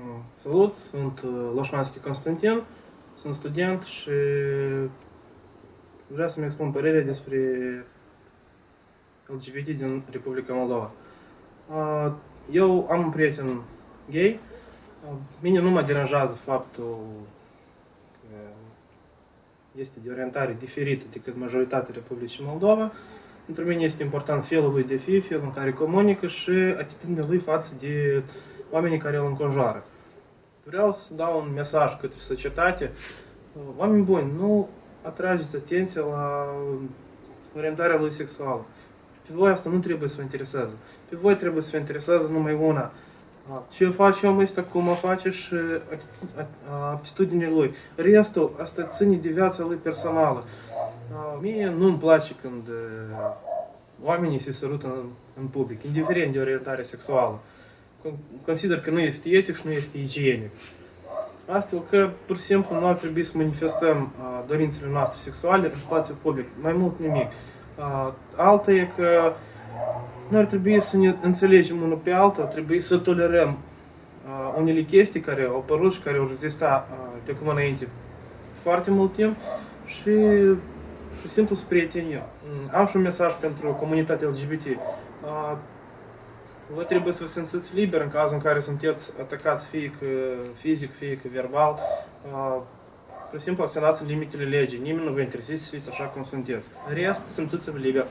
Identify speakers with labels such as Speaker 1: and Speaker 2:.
Speaker 1: Uh, Salut, sunt uh, Loșmanski Constantin, sunt student și vreau să-mi expun părerea despre LGBT din Republica Moldova. Uh, Eu am un prieten gay, Uh, mine nu mă deranjează faptul că este de orientare diferită decât majoritatea Republicii Moldova. Pentru mine este important felul lui de fi, felul în care comunică și atitudinea lui față de oamenii care îl înconjoară. Vreau să dau un mesaj către societate. Oameni buni, nu atrageți atenția la orientarea lui sexuală. Pe voi asta nu trebuie să vă interesează. Pe voi trebuie să vă interesează numai una. Ce face omul ăsta, cum o face și aptitudinile lui. Restul, asta ține de viața lui personală. Mie nu-mi place când oamenii se sărută în, în public, indiferent de orientare sexuală. Consider că nu este etic și nu este igienic. Astfel că, pur și simplu, nu ar trebui să manifestăm uh, dorințele noastre sexuale în spațiu public. Mai mult nimic. Uh, alta e că nu ar trebui să ne înțelegem unul pe altul, ar trebui să tolerăm uh, unele chestii care au apărut și care au existat uh, de acum înainte foarte mult timp și pur și simplu să prietenim. Am și un mesaj pentru comunitatea LGBT. Uh, Vă trebuie să vă simțiți liber în cazul în care sunteți atacați fie că fizic, fie că verbal. Uh, pur și simplu acționați în limitele legii. Nimeni nu vă interesează să fiți așa cum sunteți. În rest, simțiți-vă liber.